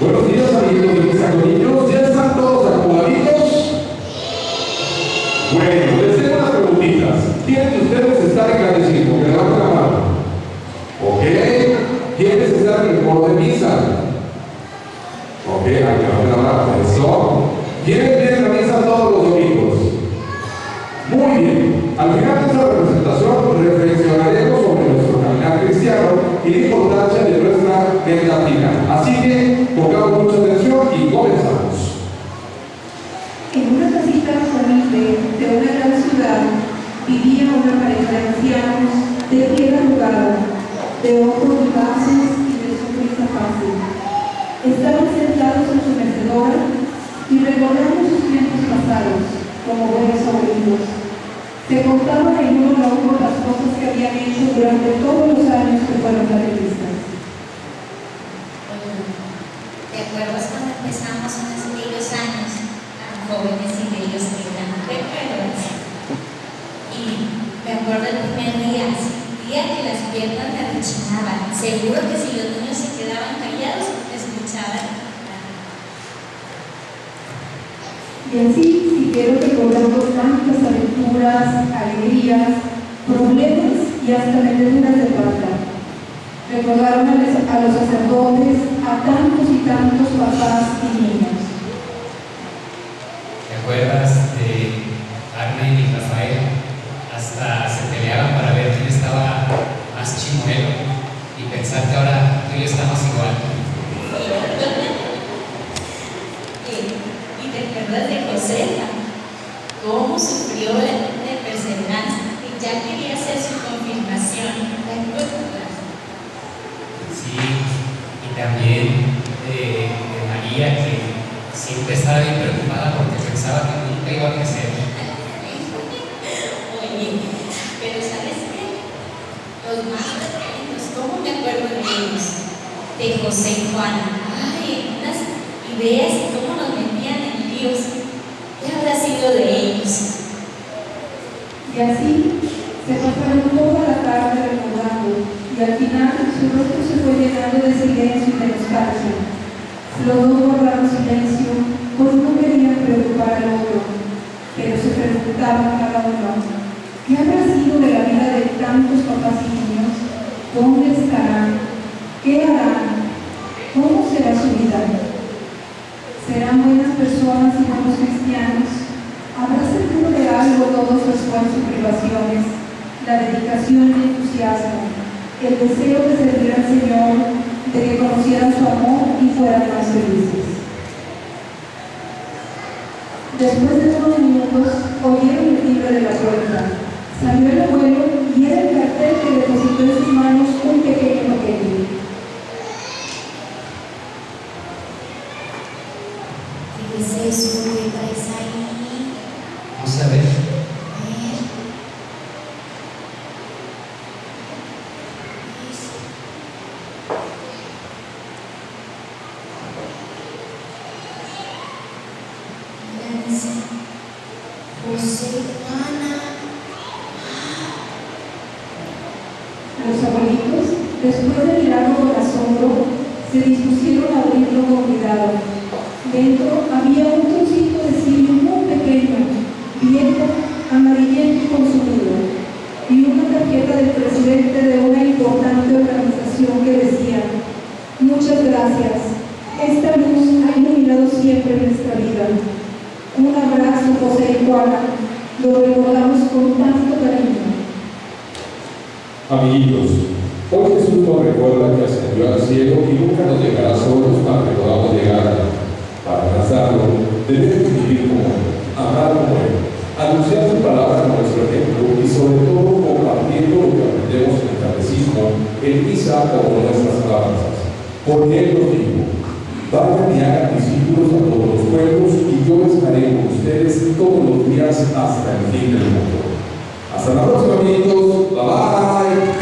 Buenos días, amiguitos de mis niños. ¿Ya están todos acomodaditos? Bueno, les tengo unas preguntitas. ¿Quiénes de ustedes están en catecismo? Que levanten la mano. ¿Ok? ¿Quiénes están en coro de misa? ¿Ok? Hay que levantar la mano. Eso. ¿Quiénes vienen a misa todos los domingos? Muy bien. Al final de esta representación reflexionaremos sobre nuestro caminar cristiano y la importancia de nuestra final. Así que pongamos mucha atención y comenzamos. En una casita humilde de una gran ciudad vivía una pareja de ancianos de piel arrugada, de ojos vivaces y de sonrisa fácil. Estaban sentados en su mecedora y recordando sus tiempos pasados como buenos abuelitos. Se contaban en uno a uno las cosas que habían hecho durante todos los años que fueron catequistas. ¿Te acuerdas cuando empezamos en aquellos años tan jóvenes y bellos que eran? Y me acuerdo el primer día, sentía que las piernas me rechinaban. Seguro que si los niños se quedaban callados, escuchaban. Y así siguieron recordando tantas aventuras, alegrías, problemas y hasta. Recordaron a los, sacerdotes, a tantos y tantos papás y niños. ¿Te acuerdas de Arne y Rafael? Hasta se peleaban para ver quién estaba más chimuelo y pensar que ahora tú y yo estamos igual. ¿Y te acuerdas de Josefa? ¿Cómo sufrió de perseverancia? Y ya quería hacer su confirmación. ¿Te acuerdas? Sí, y también de, de María que siempre estaba bien preocupada porque pensaba que nunca iba a crecer. Oye, pero ¿sabes qué? Los más pequeños, ¿cómo me acuerdo de ellos? De José y Juana. Ay, unas ideas y cómo nos metían en líos. ¿Qué habrá sido de ellos? Y así se pasaron toda la tarde recordando y al final su rostro se fue llenando de silencio y de nostalgia. Los dos guardaron silencio, pues no querían preocupar al otro, pero se preguntaban cada uno, ¿qué habrá sido de la vida de tantos papás y niños? ¿Dónde estarán? ¿Qué harán? ¿Cómo será su vida? ¿Serán buenas personas y buenos cristianos? ¿Habrá servido de algo todo su esfuerzo y privaciones, la dedicación y entusiasmo, el deseo de servir al Señor, de que conocieran su amor y fueran más felices? Después de unos minutos, oyeron el timbre de la puerta. Salió abuelo y era el cartel que depositó en sus manos un pequeño paquete. ¿Qué es eso que traes ahí? Vamos a ver. A ver. Nancy, José, Juana. Los abuelitos, después de mirarlo con asombro, se dispusieron a abrirlo con cuidado. Dentro había un trocito de cirio muy pequeño, viejo, amarillento y consumido, y una tarjeta del presidente de una importante organización que decía, muchas gracias, esta luz ha iluminado siempre nuestra vida. Un abrazo, José y Juana, lo recordamos con tanto cariño. Amiguitos, hoy Jesús nos recuerda que ascendió al cielo y nunca nos dejará solos para que podamos llegar. Para alcanzarlo, debemos vivir como Él, amar como Él, anunciar su palabra con nuestro ejemplo y sobre todo compartiendo lo que aprendemos en el catecismo, en misa o con nuestras alabanzas. Porque Él nos dijo, vayan y hagan discípulos a todos los pueblos y yo estaré con ustedes todos los días hasta el fin del mundo. Hasta la próxima, amiguitos. Bye bye.